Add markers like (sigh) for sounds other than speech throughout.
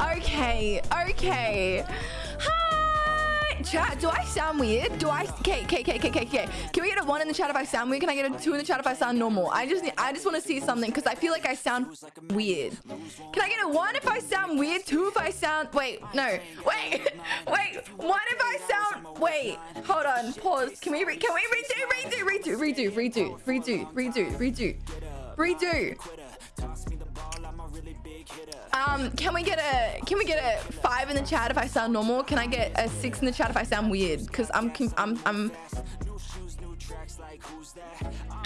Okay, okay. Hi! Chat, do I sound weird? Do I... Okay, okay, okay, okay, okay. Can we get a one in the chat if I sound weird? Can I get a two in the chat if I sound normal? I just need, I just want to see something because I feel like I sound weird. Can I get a one if I sound weird? Two if I sound... Wait, no. Wait, (laughs) wait. One if I sound... Wait, hold on. Pause. Can we... Re can we redo, redo, redo, redo, redo, redo, redo, redo, redo. Um, can we get a can we get a five in the chat if I sound normal? Can I get a six in the chat if I sound weird? Cause I'm I'm I'm. Ah,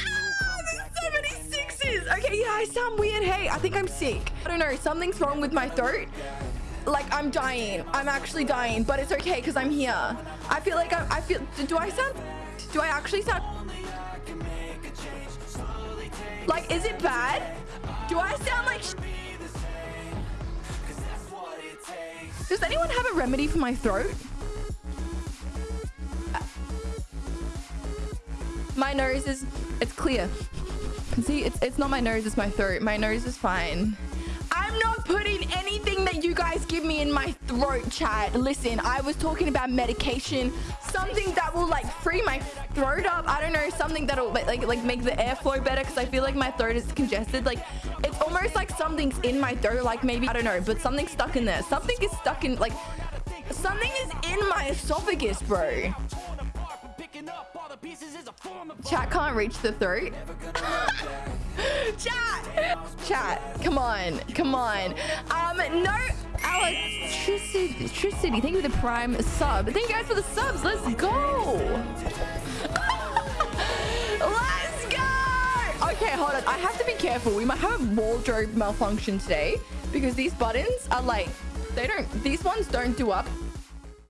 so many sixes. Okay, yeah, I sound weird. Hey, I think I'm sick. I don't know. Something's wrong with my throat. Like I'm dying. I'm actually dying, but it's okay because I'm here. I feel like I'm, I feel. Do I sound? Do I actually sound? Like, is it bad? Do I sound like? Does anyone have a remedy for my throat? Uh, my nose is, it's clear. See, it's, it's not my nose, it's my throat. My nose is fine. I'm not you guys give me in my throat, chat. Listen, I was talking about medication, something that will like free my throat up. I don't know, something that'll like like make the airflow better because I feel like my throat is congested. Like it's almost like something's in my throat, like maybe I don't know, but something's stuck in there. Something is stuck in like something is in my esophagus, bro. Chat can't reach the throat. (laughs) (laughs) Chat! Chat, come on, come on. Um, no, electricity. Thank you for the prime sub. Thank you guys for the subs. Let's go. (laughs) Let's go. Okay, hold on. I have to be careful. We might have a wardrobe malfunction today because these buttons are like, they don't, these ones don't do up